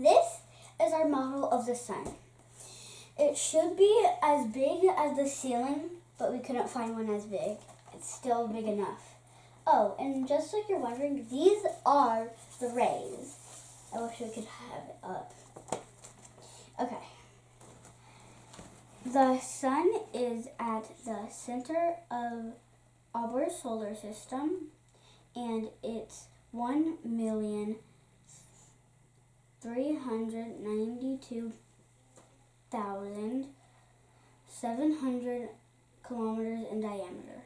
This is our model of the sun. It should be as big as the ceiling, but we couldn't find one as big. It's still big enough. Oh, and just like you're wondering, these are the rays. I wish we could have it up. Okay. The sun is at the center of our solar system, and it's one million three hundred ninety-two thousand seven hundred kilometers in diameter.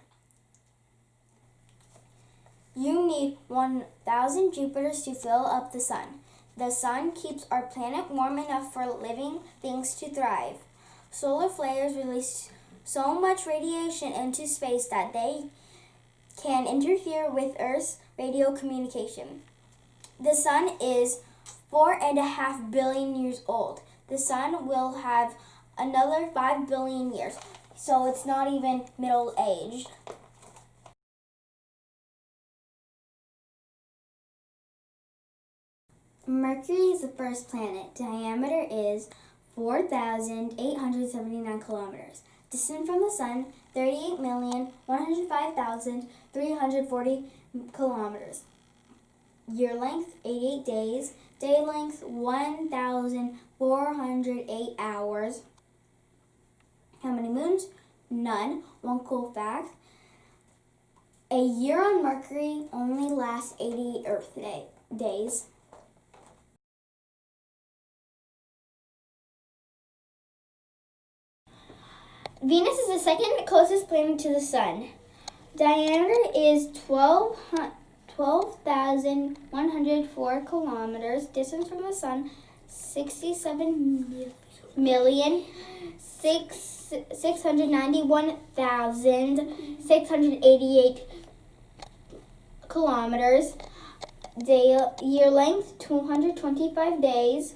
You need 1,000 Jupiters to fill up the sun. The sun keeps our planet warm enough for living things to thrive. Solar flares release so much radiation into space that they can interfere with Earth's radio communication. The sun is four and a half billion years old. The sun will have another five billion years, so it's not even middle aged. Mercury is the first planet. Diameter is 4,879 kilometers. Distance from the Sun, 38,105,340 kilometers. Year length, 88 days. Day length, 1,408 hours. How many moons? None. One cool fact. A year on Mercury only lasts 80 Earth day, days. Venus is the second closest planet to the Sun. Diameter is 12 12,104 kilometers. Distance from the Sun, 67 million, 6, 691,688 kilometers. Day, year length, 225 days.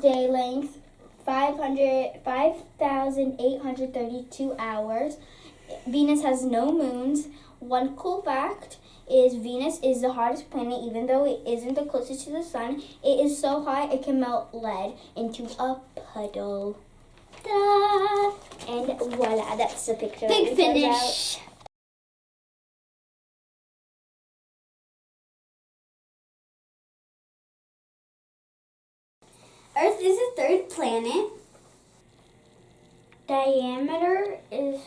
Day length, 500 5,832 hours. Venus has no moons. One cool fact is Venus is the hottest planet, even though it isn't the closest to the sun. It is so hot it can melt lead into a puddle. Ta-da! And voila, that's the picture. Big It turns out. finish. Earth is the third planet. Diameter is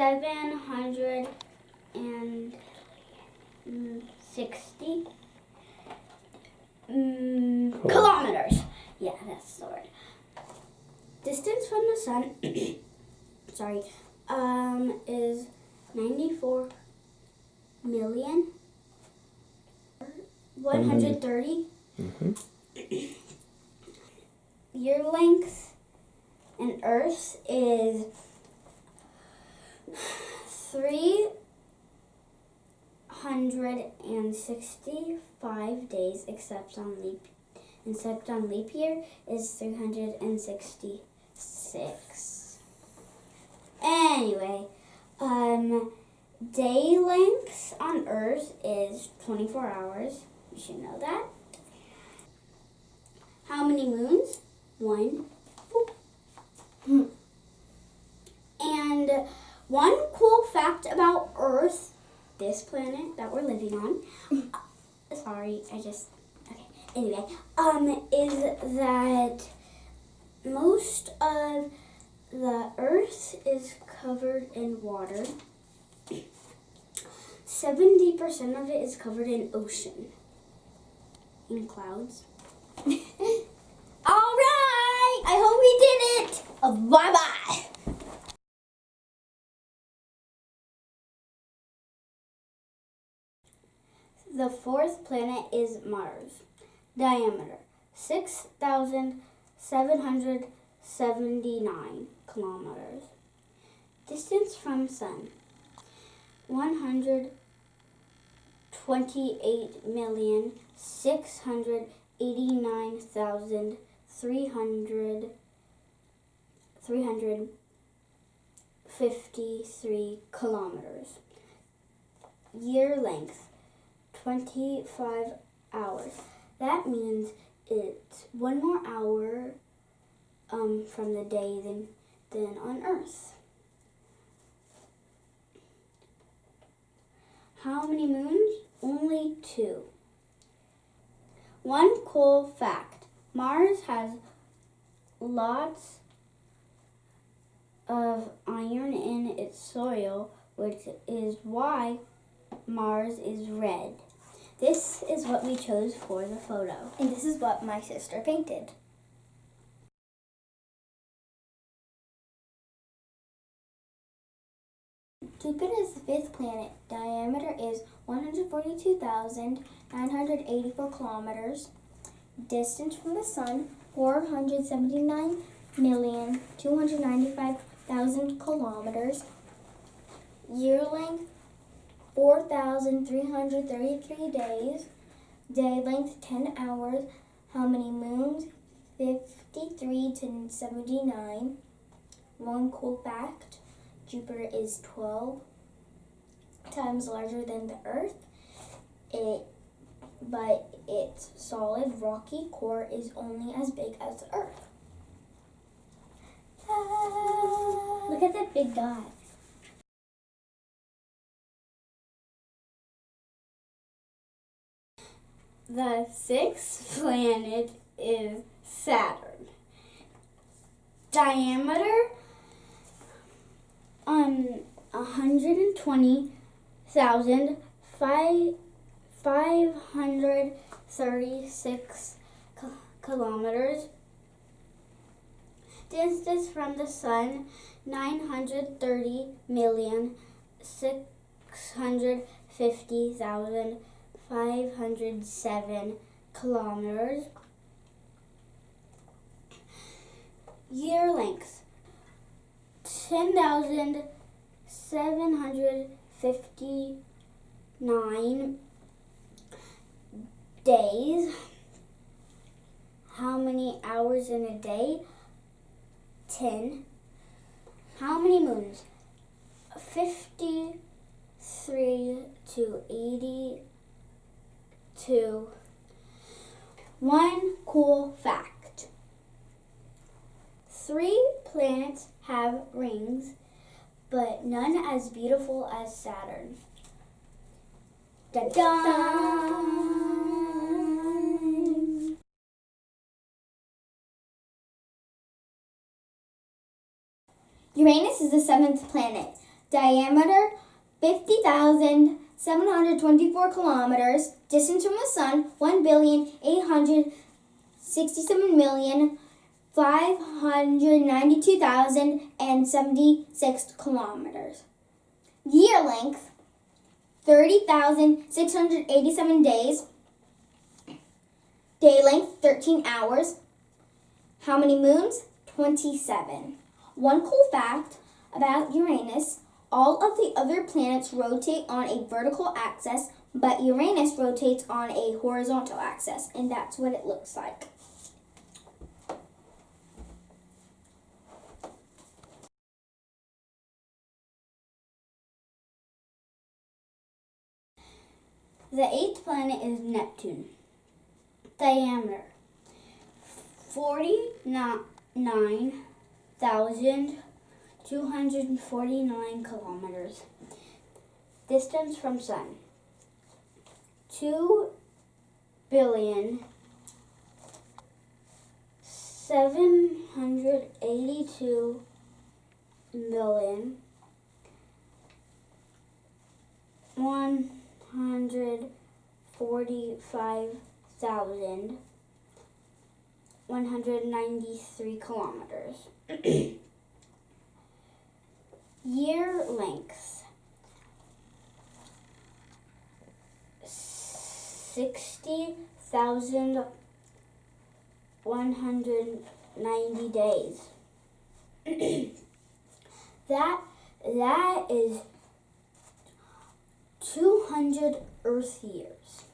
12,760 mm, Cool. kilometers. Yeah, that's the word. Distance from the sun, sorry, um, is 94 million 130 hmm year length and earth is three hundred and sixty-five days except on leap except on leap year is three hundred and sixty-six. Anyway um day length on earth is 24 hours. You should know that. How many moons? One. Boop. Hmm. and one cool fact about earth this planet that we're living on. Uh, sorry i just okay. Anyway um is that most of the earth is covered in water. 70% of it is covered in ocean in clouds all right i hope we did it uh, bye bye The fourth planet is Mars. Diameter 6,779 kilometers. Distance from Sun 128 million 689,300 353 kilometers. Year length 25 hours. That means it's one more hour um, from the day than, than on Earth. How many moons? Only two. One cool fact Mars has lots of iron in its soil, which is why Mars is red. This is what we chose for the photo. And this is what my sister painted. Jupiter is the fifth planet diameter is 142,984 kilometers. Distance from the Sun 479,295,000 kilometers. Year length 4,333 days. Day length 10 hours. How many moons? 53 to 79. One cool fact Jupiter is 12 times larger than the Earth. It, but its solid rocky core is only as big as the Earth. Look at that big dot. The sixth planet is Saturn. Diameter on 120,536 kilometers. Distance from the sun 930 million 650,507 kilometers. Year length 10,759 days. How many hours in a day? 10. How many moons? 53 to 82. One cool fact. Three planets have rings, but none as beautiful as Saturn. Da da! Uranus is the seventh planet. Diameter 50,724 kilometers. Distance from the Sun 1,867,592,076 kilometers. Year length 30,687 days. Day length 13 hours. How many moons? 27. One cool fact about Uranus all of the other planets rotate on a vertical axis, but Uranus rotates on a horizontal axis, and that's what it looks like. The eighth planet is Neptune. Diameter 49,249 kilometers. Distance from Sun 2 billion 782 million one hundred forty-five thousand one hundred ninety-three kilometers. Year length sixty thousand one hundred ninety days. that that is 200 Earth years.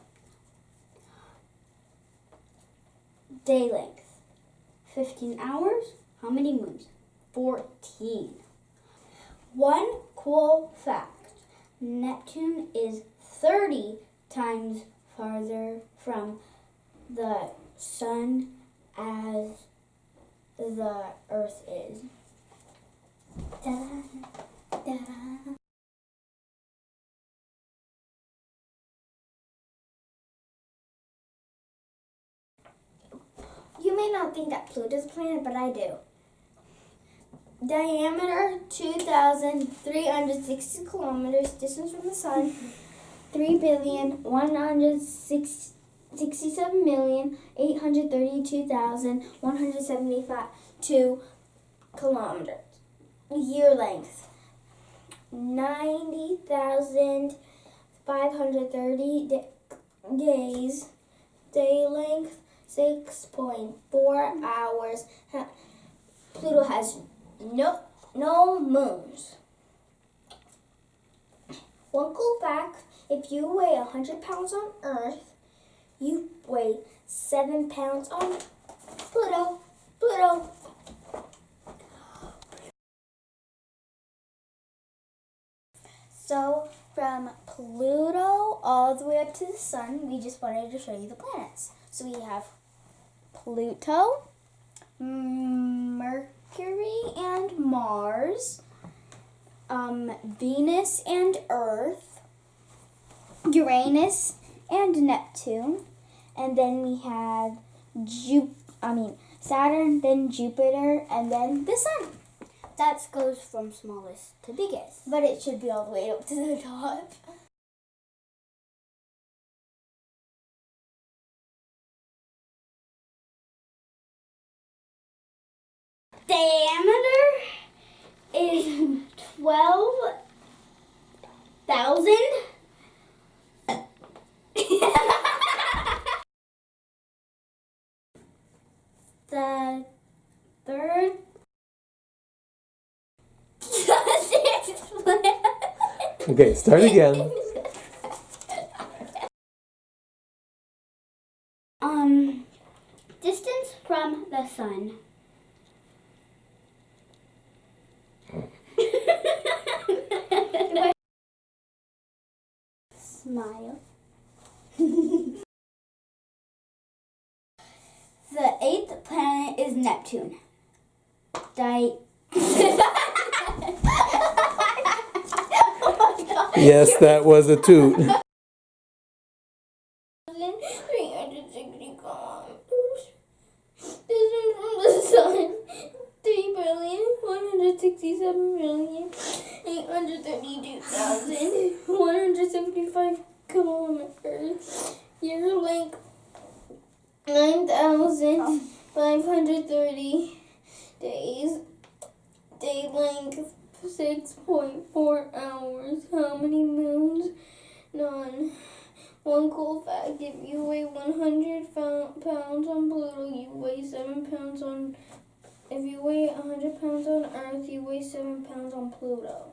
Day length 15 hours. How many moons? 14. One cool fact Neptune is 30 times farther from the sun as the earth is. Ta-da, ta-da. You may not think that Pluto's a planet, but I do. Diameter 2,360 kilometers, distance from the sun 3 billion 167 million 832,175 kilometers. Year length 90,530 da- days. Day length 6.4 hours. Pluto has no no moons. One cool fact, if you weigh 100 pounds on Earth, you weigh 7 pounds on Pluto. Pluto. So from Pluto all the way up to the sun, we just wanted to show you the planets. So we have Pluto, Mercury and Mars, um, Venus and Earth, Uranus and Neptune, and then we have Ju- I mean Saturn, then Jupiter, and then the Sun. That goes from smallest to biggest. But it should be all the way up to the top. Diameter is twelve thousand. the third. Okay, start again. Um, distance from the sun. Smile. the eighth planet is Neptune. Di- Yes, that was a toot. 360 kilometers. Distance from the sun, 3 billion 167 million 832,175 kilometers. Year length 9,530 days. Day length 6.4 hours. How many moons? None. One cool fact if you weigh 100 fou- pounds on Pluto, you weigh 7 pounds on. If you weigh 100 pounds on Earth, you weigh 7 pounds on Pluto.